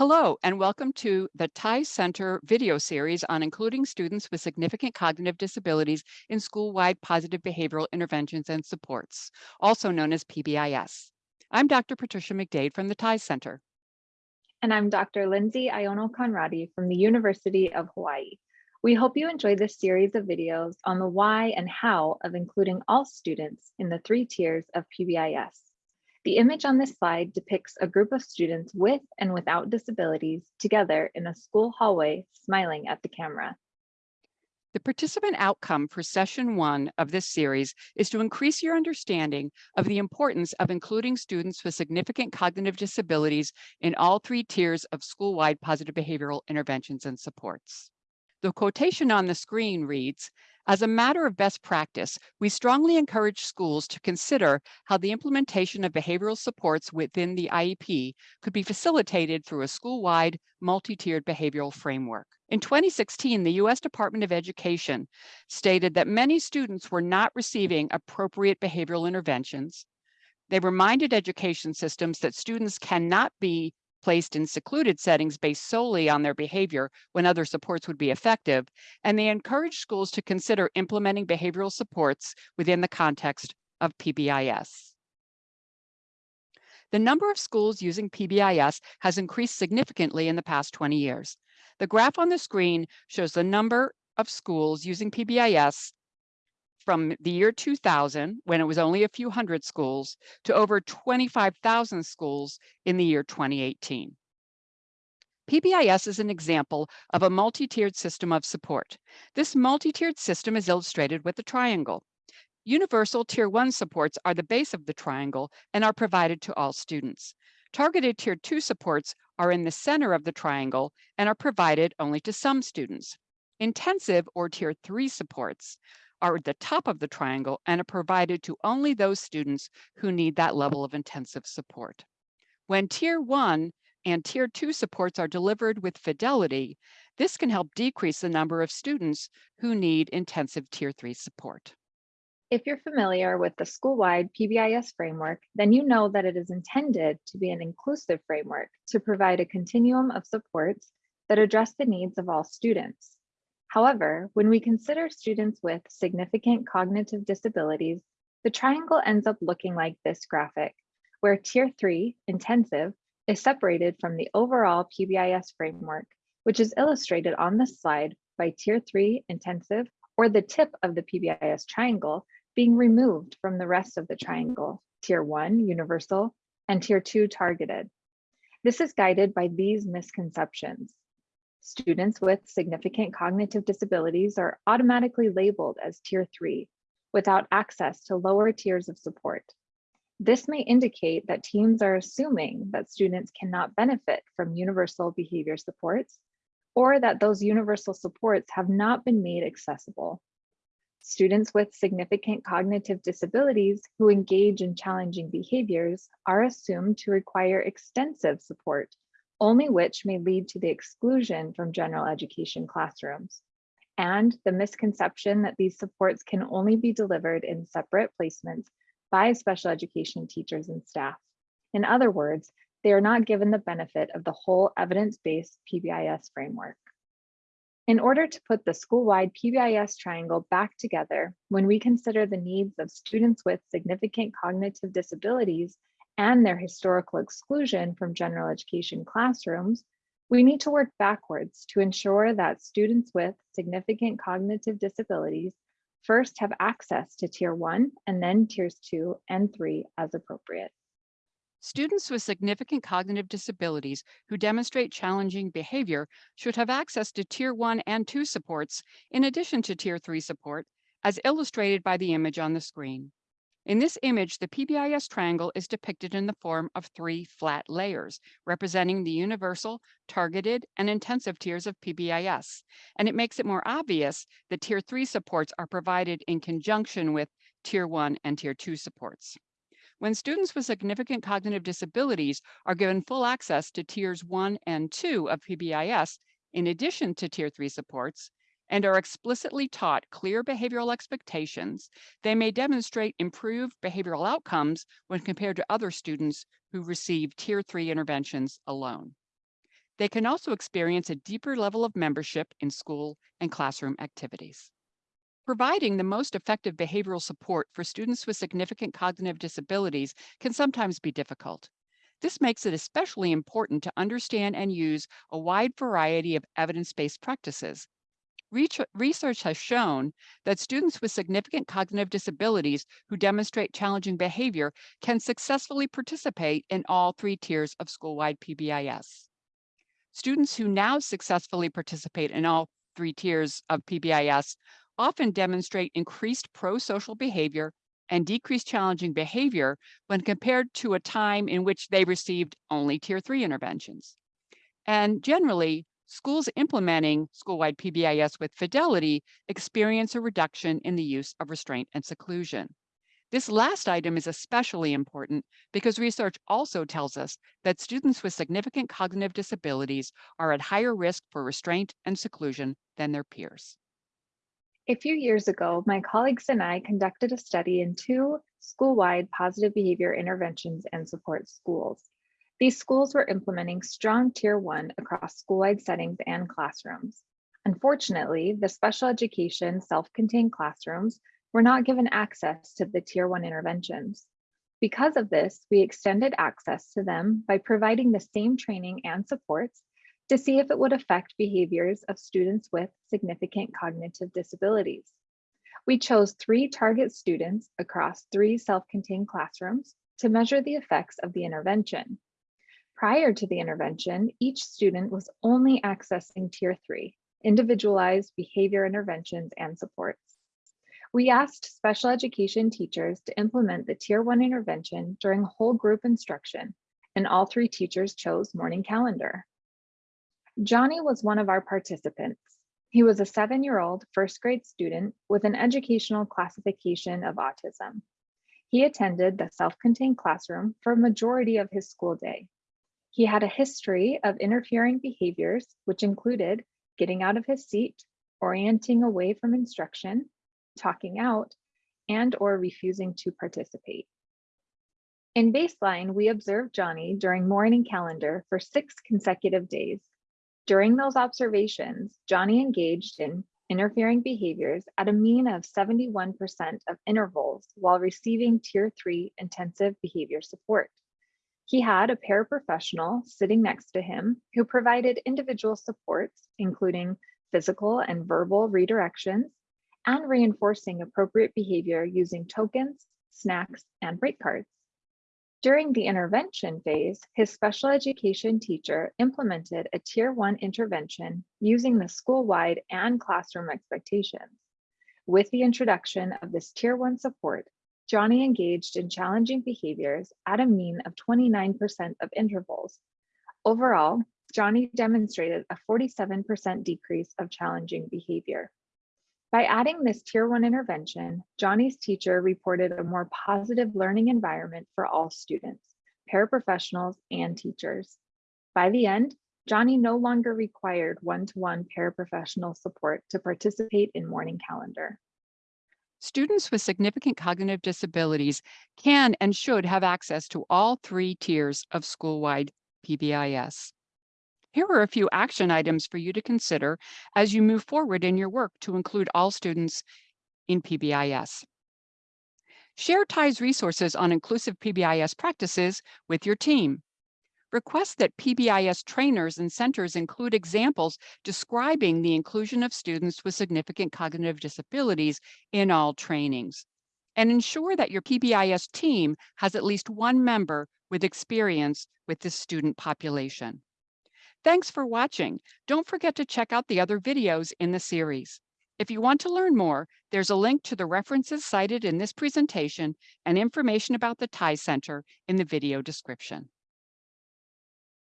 Hello, and welcome to the TIE Center video series on including students with significant cognitive disabilities in school-wide positive behavioral interventions and supports, also known as PBIS. I'm Dr. Patricia McDade from the TIE Center. And I'm Dr. Lindsay Iono Conradi from the University of Hawaii. We hope you enjoy this series of videos on the why and how of including all students in the three tiers of PBIS. The image on this slide depicts a group of students with and without disabilities together in a school hallway smiling at the camera. The participant outcome for session one of this series is to increase your understanding of the importance of including students with significant cognitive disabilities in all three tiers of school-wide positive behavioral interventions and supports. The quotation on the screen reads, as a matter of best practice, we strongly encourage schools to consider how the implementation of behavioral supports within the IEP could be facilitated through a school-wide multi-tiered behavioral framework. In 2016, the U.S. Department of Education stated that many students were not receiving appropriate behavioral interventions. They reminded education systems that students cannot be placed in secluded settings based solely on their behavior when other supports would be effective, and they encourage schools to consider implementing behavioral supports within the context of PBIS. The number of schools using PBIS has increased significantly in the past 20 years. The graph on the screen shows the number of schools using PBIS from the year 2000, when it was only a few hundred schools, to over 25,000 schools in the year 2018. PBIS is an example of a multi-tiered system of support. This multi-tiered system is illustrated with a triangle. Universal Tier 1 supports are the base of the triangle and are provided to all students. Targeted Tier 2 supports are in the center of the triangle and are provided only to some students. Intensive or Tier 3 supports are at the top of the triangle and are provided to only those students who need that level of intensive support. When tier one and tier two supports are delivered with fidelity, this can help decrease the number of students who need intensive tier three support. If you're familiar with the school-wide PBIS framework, then you know that it is intended to be an inclusive framework to provide a continuum of supports that address the needs of all students. However, when we consider students with significant cognitive disabilities, the triangle ends up looking like this graphic, where tier three, intensive, is separated from the overall PBIS framework, which is illustrated on this slide by tier three, intensive, or the tip of the PBIS triangle being removed from the rest of the triangle, tier one, universal, and tier two, targeted. This is guided by these misconceptions. Students with significant cognitive disabilities are automatically labeled as tier three without access to lower tiers of support. This may indicate that teams are assuming that students cannot benefit from universal behavior supports or that those universal supports have not been made accessible. Students with significant cognitive disabilities who engage in challenging behaviors are assumed to require extensive support only which may lead to the exclusion from general education classrooms, and the misconception that these supports can only be delivered in separate placements by special education teachers and staff. In other words, they are not given the benefit of the whole evidence-based PBIS framework. In order to put the school-wide PBIS triangle back together, when we consider the needs of students with significant cognitive disabilities and their historical exclusion from general education classrooms, we need to work backwards to ensure that students with significant cognitive disabilities first have access to tier one and then tiers two and three as appropriate. Students with significant cognitive disabilities who demonstrate challenging behavior should have access to tier one and two supports in addition to tier three support, as illustrated by the image on the screen. In this image, the PBIS triangle is depicted in the form of three flat layers, representing the universal, targeted, and intensive tiers of PBIS. And it makes it more obvious that tier three supports are provided in conjunction with tier one and tier two supports. When students with significant cognitive disabilities are given full access to tiers one and two of PBIS, in addition to tier three supports, and are explicitly taught clear behavioral expectations, they may demonstrate improved behavioral outcomes when compared to other students who receive tier three interventions alone. they can also experience a deeper level of membership in school and classroom activities. Providing the most effective behavioral support for students with significant cognitive disabilities can sometimes be difficult. This makes it especially important to understand and use a wide variety of evidence-based practices. Research has shown that students with significant cognitive disabilities who demonstrate challenging behavior can successfully participate in all three tiers of school-wide PBIS. Students who now successfully participate in all three tiers of PBIS often demonstrate increased pro-social behavior and decreased challenging behavior when compared to a time in which they received only tier three interventions. And generally, schools implementing school-wide PBIS with fidelity experience a reduction in the use of restraint and seclusion. This last item is especially important because research also tells us that students with significant cognitive disabilities are at higher risk for restraint and seclusion than their peers. A few years ago, my colleagues and I conducted a study in two school-wide positive behavior interventions and support schools. These schools were implementing strong tier one across school-wide settings and classrooms. Unfortunately, the special education self-contained classrooms were not given access to the tier one interventions. Because of this, we extended access to them by providing the same training and supports to see if it would affect behaviors of students with significant cognitive disabilities. We chose three target students across three self-contained classrooms to measure the effects of the intervention. Prior to the intervention, each student was only accessing tier three, individualized behavior interventions and supports. We asked special education teachers to implement the tier one intervention during whole group instruction, and all three teachers chose morning calendar. Johnny was one of our participants. He was a seven-year-old first grade student with an educational classification of autism. He attended the self-contained classroom for a majority of his school day. He had a history of interfering behaviors, which included getting out of his seat, orienting away from instruction, talking out, and or refusing to participate. In baseline, we observed Johnny during morning calendar for six consecutive days. During those observations, Johnny engaged in interfering behaviors at a mean of 71% of intervals while receiving tier three intensive behavior support. He had a paraprofessional sitting next to him who provided individual supports, including physical and verbal redirections, and reinforcing appropriate behavior using tokens, snacks, and break cards. During the intervention phase, his special education teacher implemented a tier one intervention using the school-wide and classroom expectations. With the introduction of this tier one support, Johnny engaged in challenging behaviors at a mean of 29% of intervals. Overall, Johnny demonstrated a 47% decrease of challenging behavior. By adding this tier one intervention, Johnny's teacher reported a more positive learning environment for all students, paraprofessionals, and teachers. By the end, Johnny no longer required one-to-one paraprofessional support to participate in morning calendar. Students with significant cognitive disabilities can and should have access to all three tiers of school-wide PBIS. Here are a few action items for you to consider as you move forward in your work to include all students in PBIS. Share TIE's resources on inclusive PBIS practices with your team. Request that PBIS trainers and centers include examples describing the inclusion of students with significant cognitive disabilities in all trainings. And ensure that your PBIS team has at least one member with experience with this student population. Thanks for watching. Don't forget to check out the other videos in the series. If you want to learn more, there's a link to the references cited in this presentation and information about the TIE Center in the video description.